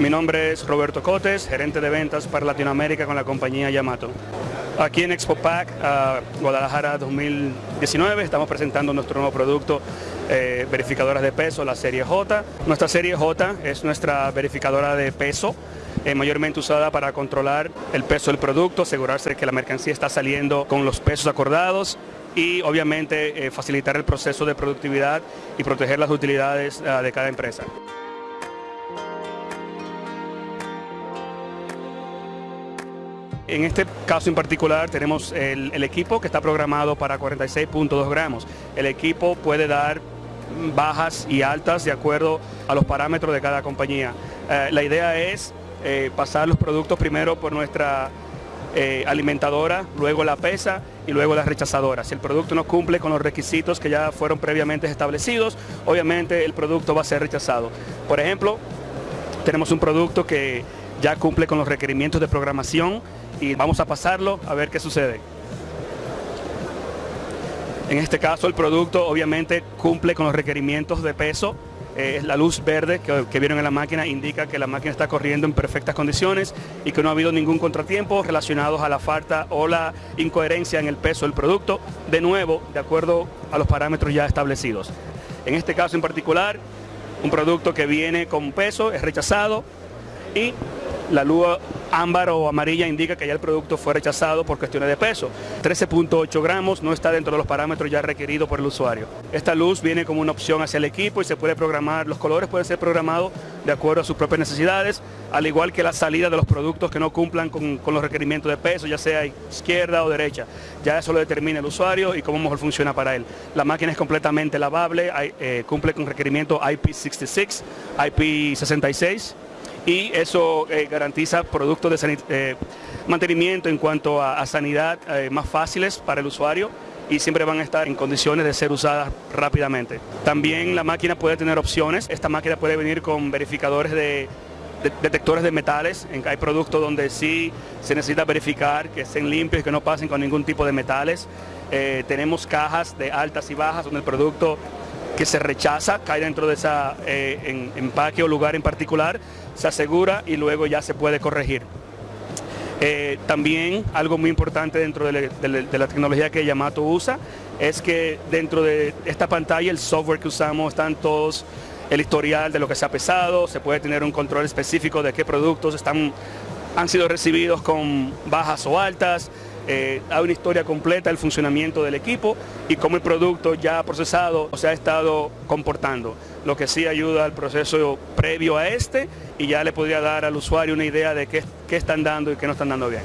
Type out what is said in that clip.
Mi nombre es Roberto Cotes, gerente de ventas para Latinoamérica con la compañía Yamato. Aquí en Expo Pack Guadalajara 2019 estamos presentando nuestro nuevo producto eh, verificadoras de peso, la serie J. Nuestra serie J es nuestra verificadora de peso eh, mayormente usada para controlar el peso del producto, asegurarse de que la mercancía está saliendo con los pesos acordados y obviamente eh, facilitar el proceso de productividad y proteger las utilidades uh, de cada empresa. En este caso en particular tenemos el, equipo que está programado para 46.2 gramos. El equipo puede dar bajas y altas de acuerdo a los parámetros de cada compañía. Eh, la idea es eh, pasar los productos primero por nuestra eh, alimentadora, luego la pesa y luego la rechazadora. Si el producto no cumple con los requisitos que ya fueron previamente establecidos, obviamente el producto va a ser rechazado. Por ejemplo, tenemos un producto que ya cumple con los requerimientos de programación y vamos a pasarlo a ver qué sucede. En este caso el producto obviamente cumple con los requerimientos de peso. Eh, la luz verde que, que, vieron en la máquina indica que la máquina está corriendo en perfectas condiciones y que no ha habido ningún contratiempo relacionado a la falta o la incoherencia en el peso del producto, de nuevo, de acuerdo a los parámetros ya establecidos. En este caso en particular, un producto que viene con peso es rechazado y la luz ámbar o amarilla indica que ya el producto fue rechazado por cuestiones de peso. 13.8 gramos no está dentro de los parámetros ya requeridos por el usuario. Esta luz viene como una opción hacia el equipo y se puede programar, los colores pueden ser programados de acuerdo a sus propias necesidades, al igual que la salida de los productos que no cumplan con, los requerimientos de peso, ya sea izquierda o derecha. Ya eso lo determina el usuario y cómo mejor funciona para él. La máquina es completamente lavable, eh, cumple con requerimientos IP66, IP66, y eso eh, garantiza productos de eh, mantenimiento en cuanto a, sanidad eh, más fáciles para el usuario y siempre van a estar en condiciones de ser usadas rápidamente. También la máquina puede tener opciones, esta máquina puede venir con verificadores de, de detectores de metales, hay productos donde sí se necesita verificar que estén limpios y que no pasen con ningún tipo de metales. Tenemos cajas de altas y bajas donde el producto que se rechaza cae dentro de esa eh, empaque o lugar en particular, se asegura y luego ya se puede corregir. Eh, también algo muy importante dentro de, de, de, la tecnología que Yamato usa es que dentro de esta pantalla el software que usamos están todos el historial de lo que se ha pesado, se puede tener un control específico de qué productos están, han sido recibidos con bajas o altas, eh, hay una historia completa del funcionamiento del equipo y cómo el producto ya procesado se ha estado comportando, lo que sí ayuda al proceso previo a este y ya le podría dar al usuario una idea de qué, qué están dando y qué no están dando bien.